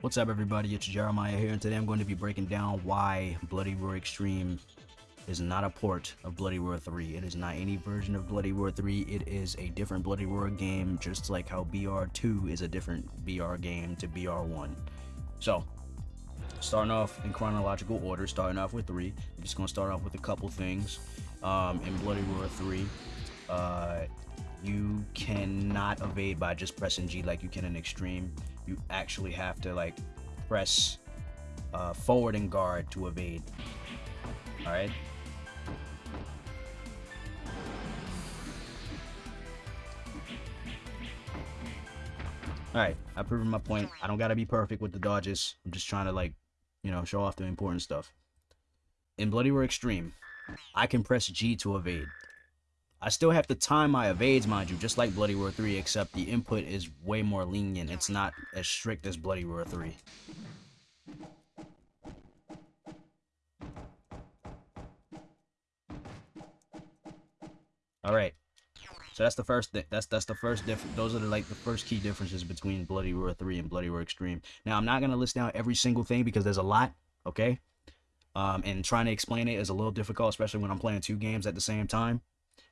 What's up everybody, it's Jeremiah here and today I'm going to be breaking down why Bloody Roar Extreme is not a port of Bloody Roar 3. It is not any version of Bloody Roar 3, it is a different Bloody Roar game just like how BR2 is a different BR game to BR1. So, starting off in chronological order, starting off with 3, I'm just going to start off with a couple things. Um, in Bloody Roar 3, uh, you cannot evade by just pressing G like you can in Extreme you actually have to like press uh, forward and guard to evade. All right. All right, I've proven my point. I don't gotta be perfect with the dodges. I'm just trying to like, you know, show off the important stuff. In Bloody Roar Extreme, I can press G to evade. I still have to time my evades, mind you, just like Bloody Roar 3, except the input is way more lenient. It's not as strict as Bloody Roar 3. All right. So that's the first thing. That's that's the first difference. Those are the, like the first key differences between Bloody Roar 3 and Bloody Roar Extreme. Now I'm not gonna list down every single thing because there's a lot. Okay. Um, and trying to explain it is a little difficult, especially when I'm playing two games at the same time.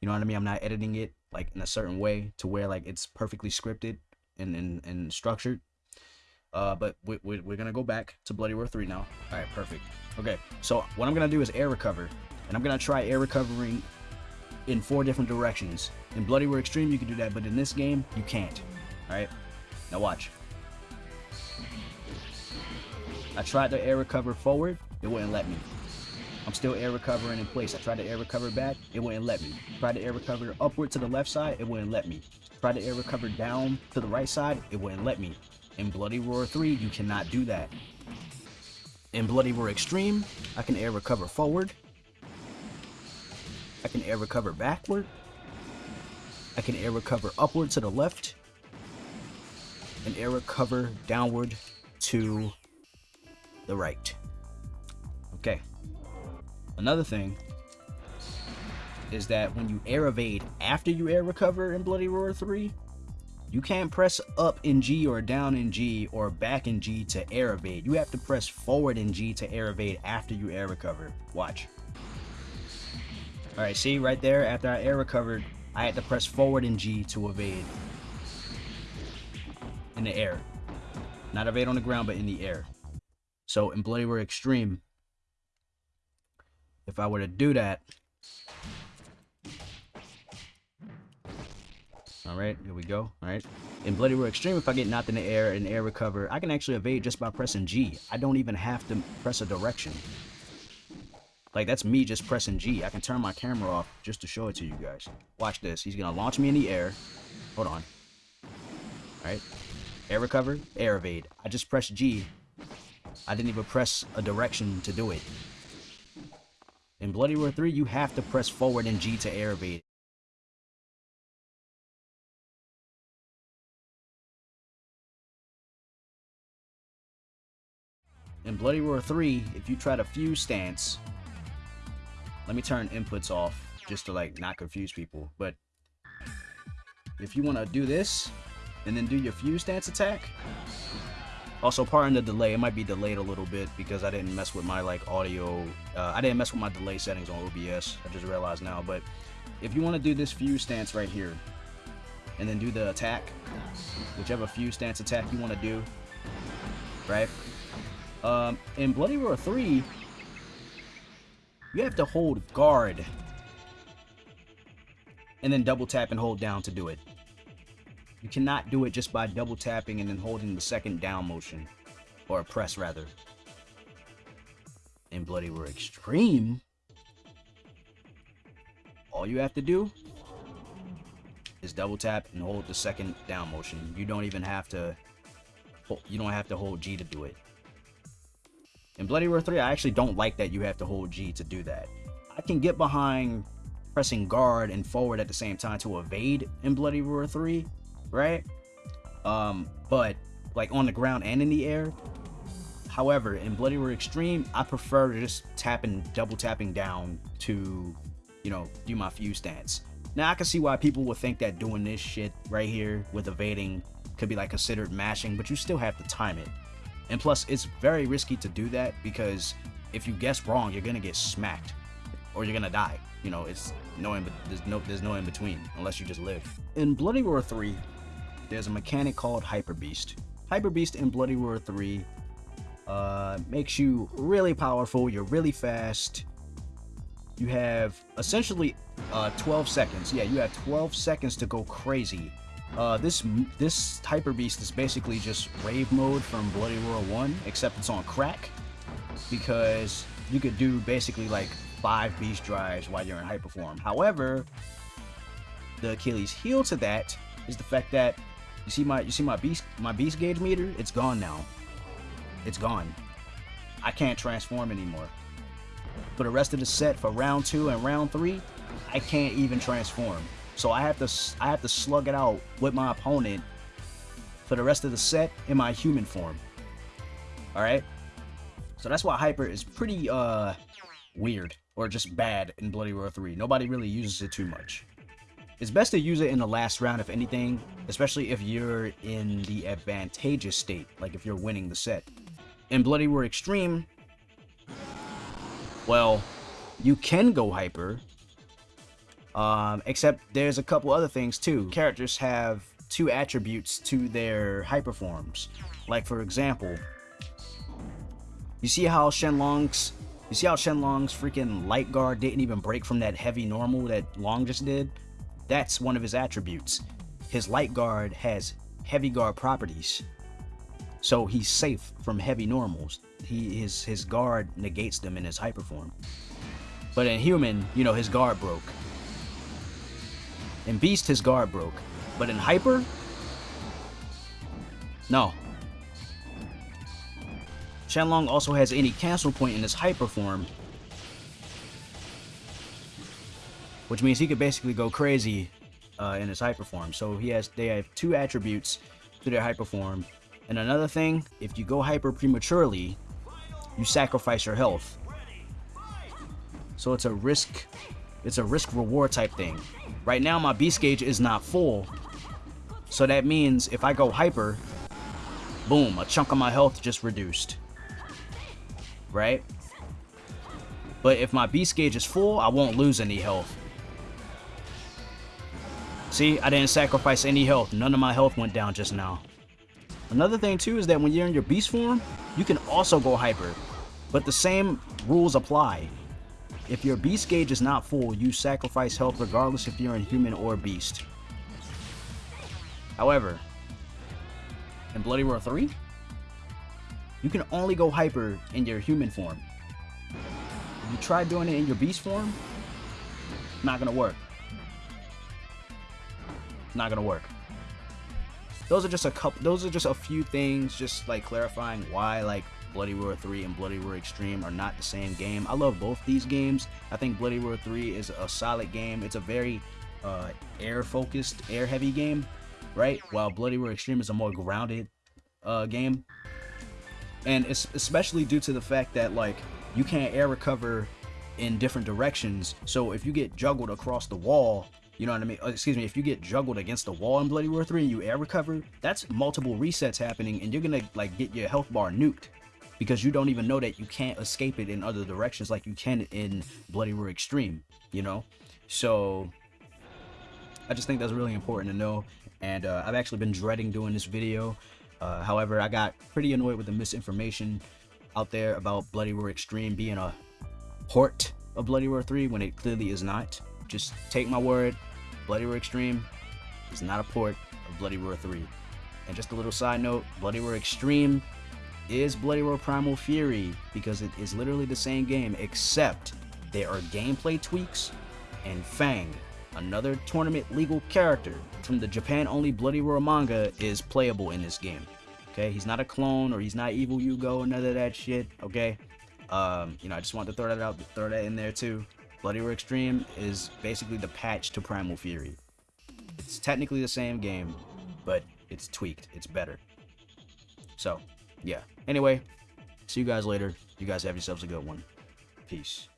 You know what I mean? I'm not editing it like in a certain way to where like it's perfectly scripted and and, and structured. Uh, but we, we, we're gonna go back to Bloody Roar 3 now. All right, perfect. Okay, so what I'm gonna do is air recover, and I'm gonna try air recovering in four different directions. In Bloody Roar Extreme, you can do that, but in this game, you can't. All right, now watch. I tried to air recover forward, it wouldn't let me. I'm still air recovering in place. I tried to air recover back, it wouldn't let me. Tried to air recover upward to the left side, it wouldn't let me. Tried to air recover down to the right side, it wouldn't let me. In Bloody Roar 3, you cannot do that. In Bloody Roar Extreme, I can air recover forward. I can air recover backward. I can air recover upward to the left. And air recover downward to the right. Okay. Another thing is that when you air evade after you air recover in Bloody Roar 3, you can't press up in G or down in G or back in G to air evade. You have to press forward in G to air evade after you air recover. Watch. Alright, see right there, after I air recovered, I had to press forward in G to evade. In the air. Not evade on the ground, but in the air. So in Bloody Roar Extreme, if I were to do that. Alright, here we go. Alright. In Bloody Roar Extreme, if I get knocked in the air and air recover, I can actually evade just by pressing G. I don't even have to press a direction. Like, that's me just pressing G. I can turn my camera off just to show it to you guys. Watch this. He's going to launch me in the air. Hold on. Alright. Air recover, air evade. I just pressed G. I didn't even press a direction to do it. In Bloody Roar 3, you have to press forward and G to air evade. In Bloody Roar 3, if you try to fuse stance, let me turn inputs off just to like not confuse people, but if you want to do this and then do your fuse stance attack, also, pardon the delay. It might be delayed a little bit because I didn't mess with my like audio. Uh, I didn't mess with my delay settings on OBS. I just realized now. But if you want to do this fuse stance right here, and then do the attack, whichever fuse stance attack you want to do, right? Um, in Bloody Roar 3, you have to hold guard and then double tap and hold down to do it. You cannot do it just by double tapping and then holding the second down motion. Or press, rather. In Bloody Roar Extreme, all you have to do is double tap and hold the second down motion. You don't even have to you don't have to hold G to do it. In Bloody Roar 3, I actually don't like that you have to hold G to do that. I can get behind pressing guard and forward at the same time to evade in Bloody Roar 3, right? Um, but like on the ground and in the air. However, in Bloody Roar Extreme, I prefer to just tapping, double tapping down to, you know, do my fuse stance. Now I can see why people would think that doing this shit right here with evading could be like considered mashing, but you still have to time it. And plus, it's very risky to do that because if you guess wrong, you're gonna get smacked, or you're gonna die. You know, it's no in, there's no there's no in between unless you just live. In Bloody Roar 3, there's a mechanic called Hyper Beast. Hyper Beast in Bloody Roar 3 uh, makes you really powerful. You're really fast. You have essentially uh, 12 seconds. Yeah, you have 12 seconds to go crazy. Uh, this this Hyper Beast is basically just rave mode from Bloody Roar 1, except it's on crack because you could do basically like five beast drives while you're in hyper form. However, the Achilles heel to that is the fact that you see my you see my beast my beast gauge meter, it's gone now. It's gone. I can't transform anymore. For the rest of the set for round two and round three, I can't even transform. So I have to I have to slug it out with my opponent for the rest of the set in my human form. Alright? So that's why Hyper is pretty uh weird or just bad in Bloody Roar 3. Nobody really uses it too much. It's best to use it in the last round if anything, especially if you're in the advantageous state, like if you're winning the set. In Bloody Roar Extreme, well, you can go hyper, um, except there's a couple other things too. Characters have two attributes to their hyper forms. Like for example, you see how Shenlong's you see how Shenlong's freaking light guard didn't even break from that heavy normal that Long just did? That's one of his attributes. His light guard has heavy guard properties. So he's safe from heavy normals. He his his guard negates them in his hyper form. But in human, you know, his guard broke. In beast, his guard broke. But in hyper, no, Shenlong also has any cancel point in his hyper form. Which means he could basically go crazy uh, in his hyper form. So he has they have two attributes to their hyper form. And another thing, if you go hyper prematurely, you sacrifice your health. So it's a risk it's a risk reward type thing. Right now my beast gauge is not full. So that means if I go hyper, boom, a chunk of my health just reduced right? But if my beast gauge is full, I won't lose any health. See, I didn't sacrifice any health. None of my health went down just now. Another thing too is that when you're in your beast form, you can also go hyper. But the same rules apply. If your beast gauge is not full, you sacrifice health regardless if you're in human or beast. However, in Bloody Roar 3, you can only go hyper in your human form. If you try doing it in your beast form, not gonna work. Not gonna work. Those are just a couple. Those are just a few things, just like clarifying why like Bloody Roar 3 and Bloody Roar Extreme are not the same game. I love both these games. I think Bloody Roar 3 is a solid game. It's a very uh, air-focused, air-heavy game, right? While Bloody Roar Extreme is a more grounded uh, game and it's especially due to the fact that like you can't air recover in different directions so if you get juggled across the wall you know what I mean? Uh, excuse me, if you get juggled against the wall in Bloody Roar 3 and you air recover, that's multiple resets happening and you're gonna like get your health bar nuked. Because you don't even know that you can't escape it in other directions like you can in Bloody Roar Extreme, you know? So I just think that's really important to know. And uh, I've actually been dreading doing this video uh, however, I got pretty annoyed with the misinformation out there about Bloody Roar Extreme being a port of Bloody Roar 3 when it clearly is not. Just take my word, Bloody Roar Extreme is not a port of Bloody Roar 3. And just a little side note, Bloody Roar Extreme is Bloody Roar Primal Fury because it is literally the same game except there are gameplay tweaks and Fang another tournament legal character from the Japan-only Bloody Roar manga is playable in this game. Okay, he's not a clone or he's not evil Yugo or none of that shit. Okay, um, you know, I just wanted to throw that out, throw that in there too. Bloody Roar Extreme is basically the patch to Primal Fury. It's technically the same game, but it's tweaked. It's better. So, yeah. Anyway, see you guys later. You guys have yourselves a good one. Peace.